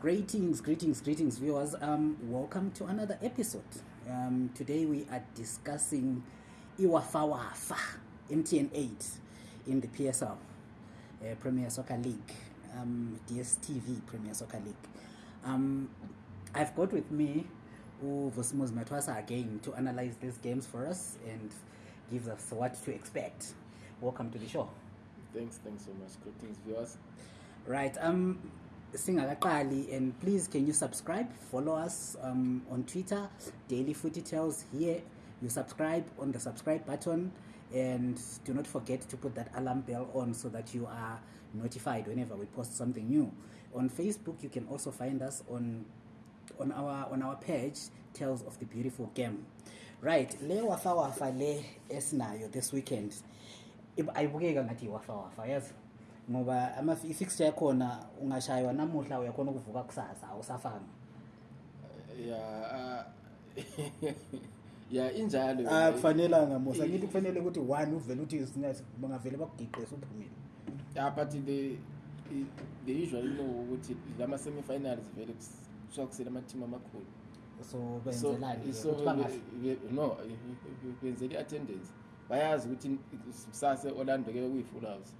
Greetings, greetings, greetings, viewers. Um, welcome to another episode. Um, today we are discussing Iwafa Wafa MTN 8 in the PSL, uh, Premier Soccer League, um, DSTV Premier Soccer League. Um, I've got with me Vosmos Matwasa again to analyze these games for us and gives us what to expect. Welcome to the show. Thanks, thanks so much. Greetings, viewers. Right. Um singakaqali and please can you subscribe? Follow us um, on twitter daily footy tells here you subscribe on the subscribe button and do not forget to put that alarm bell on so that you are notified whenever we post something new. On facebook you can also find us on on our on our page tales of the beautiful game. Right le wafa wafa le esinayo this weekend ib- ayibukeka ngathi iwafa wafa yazi ngoba ama- i-fixture yakhona ungashaywa namuhla uyakhona ukuvuka kusasa awusafanga uh, yeah, injalo. Ah, kufanelanga mosa ngithi kufanele ukuthi one uvele uthi bangavele bakugiqise uphumile Yeah, but the they usually know ukuthi lama semi-finals vele kusuka kusele ama-team amakhulu. so benzelani so no, benzela i-attendance. Bayazi ukuthi kusasa Orlando ke kuyi-full house.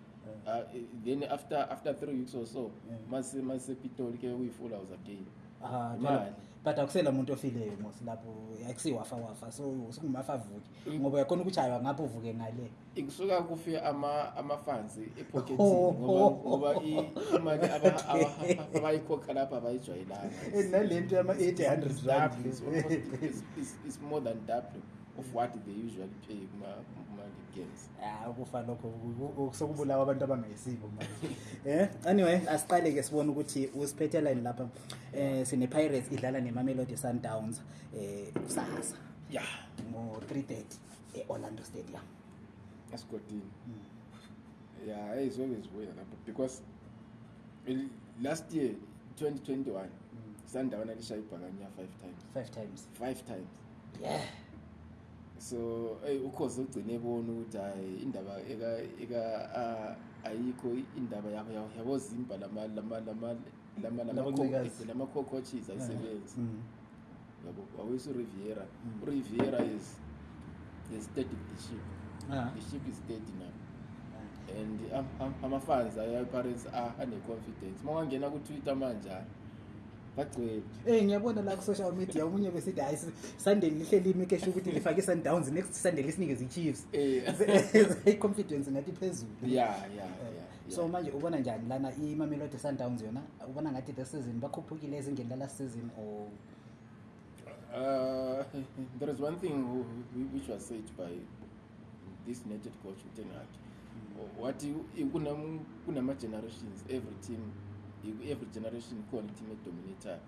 Uh, then after after three weeks or so, mase mase Pitoli ke kuyi-full house again. Ah, Imali. but akusela muntu ofileyo mosi lapho akusiwafa wafa so sukumafa avuke ngoba uyakhona ukushaywa ngapho uvuke ngale. Ikusuka kufike ama ama-funds epocketini Oh. ngoba i- imali aba- aba- abayikhokha lapha abayijwayelanga. And nale nto yama-eight hundred rand. It's more than double of what they usually pay kuma- kuma-league games. Ah, ukufa lokho. Ku- ku- sokubulawa abantu abangayisibo manje. Eh? Anyway asiqale ke sibone ukuthi usiphethelani lapha eh sine Pirates idlala neMamelodi Sundowns eh kusasa. Yeah ngo 3:30 eOrlando Stadium. Esigodini yeah hey, it's always weird lapho because last year 2021 sundown alishaya ibhakanya five times. Five times. Five times. Yeah so hey ukhoze ugcine ebona ukuthi hayi indaba eka eka ah, ayikho indaba yabo yabo yabozimba lama lama lama lama Labancikazi. lama cockroaches ayisebenzi Mm. yabo awuyiso Riviera Mm. Riviera is is steady the ship Ah. the ship is steady now and am- am- ama-fans aya-parents ane-confidence uma wangena ku-twitter manje hayi, bagcwele. Eh ngiyabona la ku social media umunye besithi hayi Sunday lihleli imi kesho ukuthi lifake Sundowns next Sunday lisinike iChiefs Eh, confidence ngathi phezulu Eh, yeah so yeah. manje ubona njani lana iMamelodi Sundowns yona? Ubona ngathi the season bakhuphukile ezingeni la last season or? Uh, there is one thing who- who- which was said by this united coach Ten Hag. What you kunam kunama generations every team every generation khona team dominator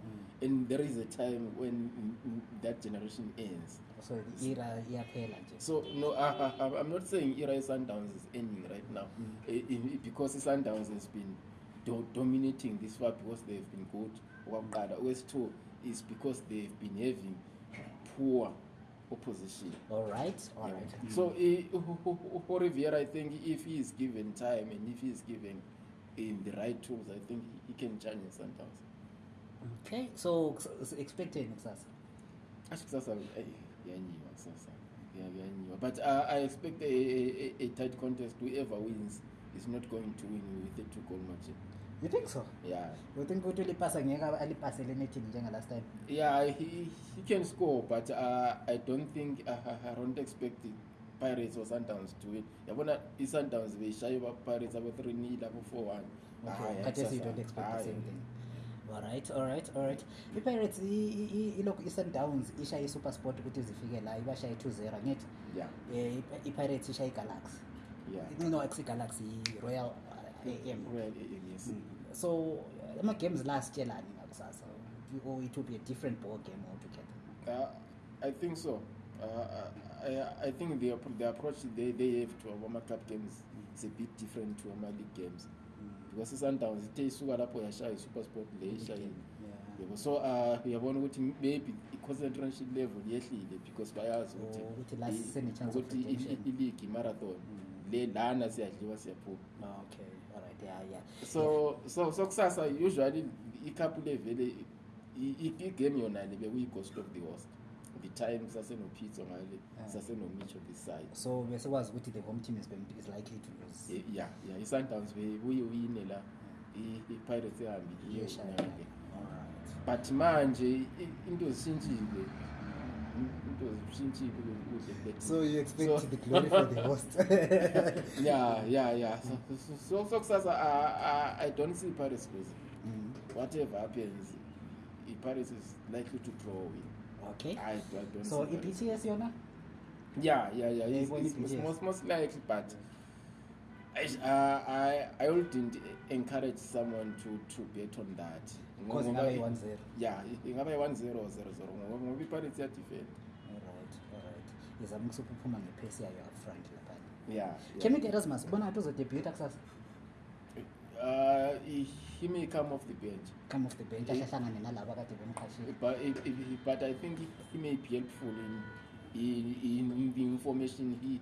and there is a time when mm, mm, that generation ends. So the era iyaphela nje. So no I, I, I'm not saying era Sundowns is ending right now. Mm. Eh, because Sundowns has been do, dominating this far because they've been good. Okokuqala okwesi-two is because they've been having poor opposition. All right all Yeah. right. Mm. so uh, for Riviera I think if he is given time and if he is given in the right tools I think he can challenge Sundowns okay so expecting kusasa Acho kusasa yanyiwa kusasa Yeah, yanyiwa but uh, I expect a, a, a- tight contest whoever wins is not going to win with a two goal margin. You think so? Yeah. You think ukuthi ulipasa ngeke alipase le nethi njenga last time yeah he, he can score but uh, I don't think uh, I don't expect the Pirates or Sundowns to win yabona i-Sundowns beyishaye ba-Pirates abo-3 nil abo-4 1 okay khathesi you don't expect the same thing. All right all right all right i-pirates ilokhu i-sundowns ishaye i-supersport ukuthi zifike la ibashaye 2-0 ngithi yeah. I- i-pirates ishaye i-galaxy. Yeah. No akusi-galaxy i-royal uh, am Well, eh, eh, yes. So ama-games la asitshelani ngakusasa or it will be a different ball game altogether? Uh, I think so. Uh, I, I think the, the approach they, they have to Awama Cup games is a bit different to Awama League games. Because Sundowns ithe isuka lapho yashaya i-Supersport le ishaye. Yeah. Yebo so uh uyabona ukuthi maybe i-concentration level yehlile because bayazi Oh, ukuthi ukuthi la i- sine-chance of ukuthi i- redemption. i- i-league i-marathon Mm. le lana siyadliwa siyaphuma. So so so kusasa usually icup le vele i- i- igame yona le bekuyi-ghost of the host the time sasenopitso ngale Ah. sasenomicho this side so besekwazi ukuthi the home team is, is likely to lose. Eh, ya ya i-sundowns bebuye uyine la i- i-pirates ehambi iye Iyeshaya. ngale Alright. but manje into zishintshile into zishintshile kuhle so you expect So- the glory for the host. Yeah yeah yeah so so- kusasa I, I, i don't see paris losing. Mm, whatever happens i-paris is likely to draw win okay. I, I don't so i-bts yona? Yeah yeah yeah. It's, it's, it's i-BTS. most, most likely but I, uh, I I wouldn't encourage someone to to bet on that. Ngoba- yeah ingaba yi-one zero zero zero. Ngoba ngoba i-paris iyadefend. Alright alright. Izama ukusuke uphuma ngephesi yayo upfront laphana yeah, can yeah. we get asmas ubona ngathi uzodebuta kusasa Uh, he, may come off the bench. Come off the bench ahlangane nalaba kade bemqashile. But, but I think he may be helpful in in, in the information he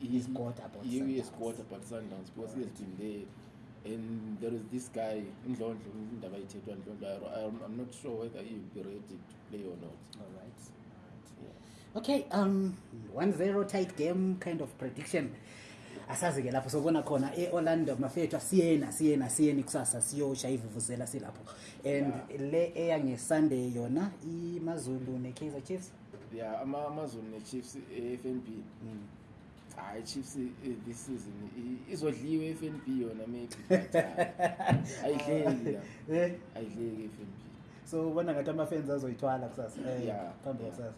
He's got about he, Sundowns. got about Sundowns because he has been there. And there is this guy Ndlondlo indaba ayithethwa Ndlondlo I'm, not sure whether he will be ready to play or not. Alright alright yeah. okay um 1-0 tight game kind of prediction asazi ke lapho sobona khona e-orlando mafethu asiyena siyena siyeni kusasa siyoshaya ivuvuzela silapho. And le eyangesunday yona imazulu ne-kaizer chiefs? Yeah ama amazulu ne-chiefs e-fnb mm. hayi chiefs eh, this season izodliwe i-fnb yona maybe hayi, ayidleki Eh, ayidleki i-fnb so ubona ngathi ama-fans azoyithwala kusasa. Eh, yeah phambi kusasa.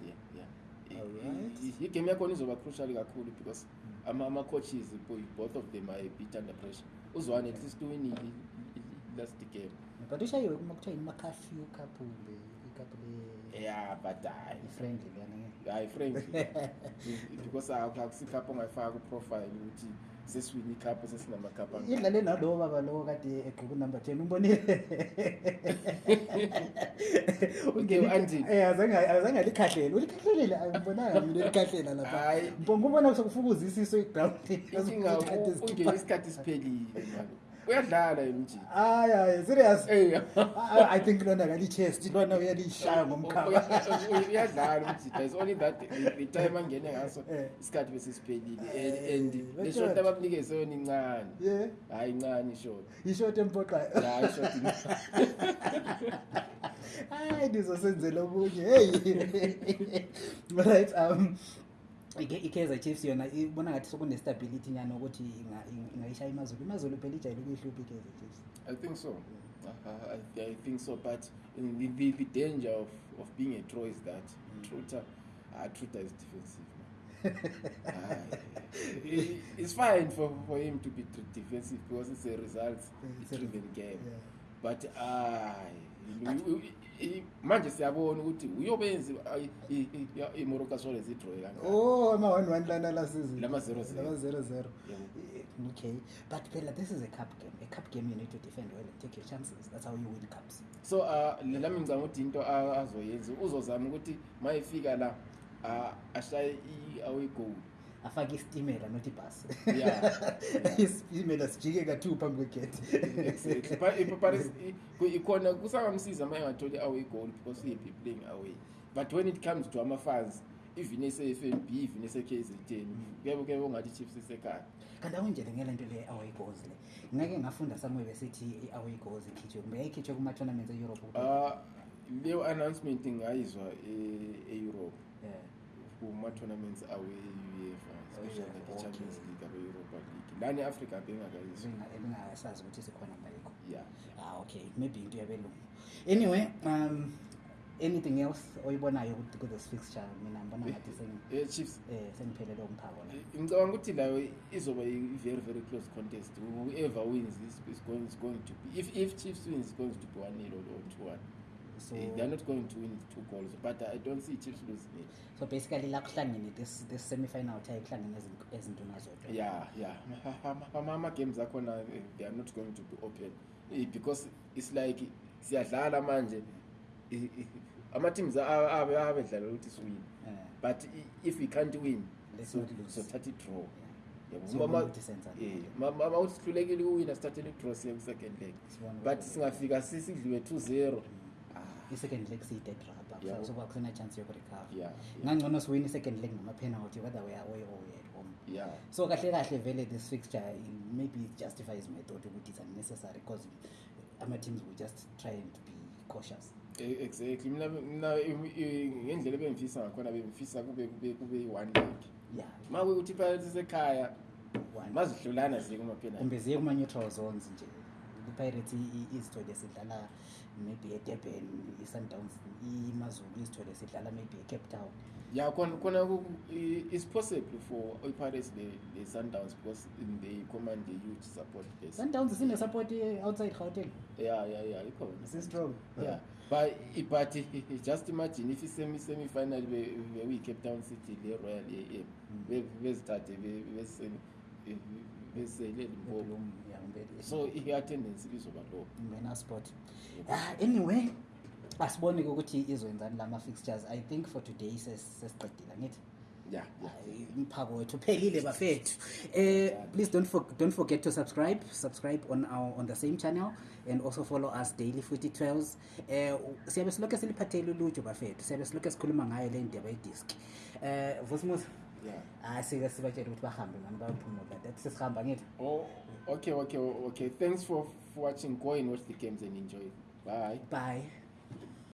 igame yakhona izoba crucial kakhulu because ama- ama-coaches bo- both of them are a bit under pressure. Uzwane at least uwinile i- i- last game. But ushayiwe kuma kuthiwa ima-curfew cup le ikapu le yeah but hayi i-friendly leyana hayi friendly because akusikapho ongayifaka kuprofile ukuthi sesiwini ikhapho sesinamakapho angaka. idlale nalowo baba lowo kade egqoke unumber ten umbonile. Eh, azange alikhahlele ulikhahlelile angibonanga mina likhahlela lapha Hayi. mbonga ubona u- ungene isikhathi siphelile uyadlala yena umjini hayi hayi serious. I- think lona kali-chest lona uyalishaya ngomkhaba uyadlala umjida is only that the- time angene ngaso Eh. isikhathi besisiphelile and- Eh, and but le shot George. abamnikeze yona incane. Hayi incane ishot ishot empoqayo. Hayi ndizosenzela okunye. Heyi right um i-kaizer chiefs yona ibona ngathi sokunestability nyana ukuthi inga- inga- ingayishaya imazulu imazulu phela ijayele ukuyihlupha i-kaizer chiefs i think so I, I, I think so but the, the, the danger of, of being a draw is that Truta, uh, Truta is defensive. Aye. it's fine for, for him to be defensive because it's a results It's a- driven game Yeah. but hayi manje siyabona ukuthi uyobenzi imoroka sole zidrowe kangaka oh ama-one one lana la season Lama zero. Eh, okay. But phela this is a cup game a cup game you need to defend well and take your chances. That's how you win cups. So uh lami ngicanga ukuthi into azoyenza uzozama ukuthi ma efika la uh, ashaye i-away goal afake isitimela not ibhasi. Isitimela sijike ka-two phambi kwegeti exactly. But if Paris i- ku- ikhona kusangamsiza ma engatholi i-away goal because he playing away. But when it comes to ama-fans even ese-fnb even ese-kzn kuyabe kuyabe ungathi chiefs isekhaya. Kanti akunjele ngele nto le away goals le. Ngake ngafunda somewhere besithi i-away goals ikhitshwe kumbe yayikhitshwe kuma-tournaments e-europe uh leyo announcement ngayizwa e- e-europe. Yeah. Kuma-tournaments awe-uefa especially like i-champions okay. league abe-europa league. Lani e-africa bengakayizwa Benga- bengasazi ukuthi sikhona ngayikho yeah. Ah okay. Maybe into yabelungu. Anyway um anything else oyibonayo ku- ku-this fixture mina ngibona ngathi chiefs. Eh, sengiphelele umphako la. Ngicabanga ukuthi layo izoba i-very very close contest. Whoever wins is, going, is going to be if, if chiefs wins is going to be 1 nil or 2 1 so Eh, they're not going to win two goals but i don't see chiefs losing it. So basically la kuhlangene this this semi-final tie kuhlangene ezin- ezintuna zodwa yeah yeah. Ama-games akhona eh, they are not going to be open. Eh, because it's like siyadlala manje. Ama-teams abe abe dlala ukuthi siwin Eh, but if we can't win sothatha i-draw ma- ukuthi senzani. eh, ma- ma- mawuthi sihlulekile ukuwina sithathele idraw siye ku-second leg. But singafika si- sidliwe two zero. Ah, i-second leg siyi-dead rubber Yabo. so kusena chance yokurecover. Yeah, yeah, ngangcono siwini i-second leg ngama-penalty whether we are away or we are at home. Yeah. so kahle kahle vele this fixture it maybe it justifies my thought ukuthi it's unnecessary because ama-teams will just try and be cautious. E- exactly. Mina mina ngendlela ebengifisa ngakhona bengifisa kube kube kube i-one leg. Yeah. Ma kuyukuthi pirates isekhaya one. mazihlulana ziye kuma-penalty. Kumbe ziye kuma-neutral zones nje i-pirates i- i- izithole sidlala maybe edurban i-sundowns imazulu izithole sidlala maybe ecape town. Ya khona khona ku- i- it's possible for i-pirates the, the sundowns because in they command the huge support base. Sundowns sine-support outside gauteng? Yeah yeah yeah ikhona. Si-strong. Yeah but i- but just imagine if isemi semi-final beyi-cape town city le-royal am Mm. bezithathe be- bese- be- besele limpopo. so i-attendance izoba low Mena sport ah, anyway asibone-ke ukuthi izwenzani lama-fixtures i think for today ses- sesiqedile angithi. Yeah yeah umphako wethu uphelile bafethu. Eh please don't for, don't forget to subscribe. Subscribe on our on the same channel and also follow us daily futhi 12 eh siyabe silokho siliphathele uluju bafethu. Siyabe silokho sikhuluma ngayo le ndaba yedisk eh vosimus yeah ah sike sibatshela ukuthi bahambe mani bayophumula that sesihamba ngithi oh okay okay okay. Thanks for, for watching. Go and watch the games and enjoy. Bye. Bye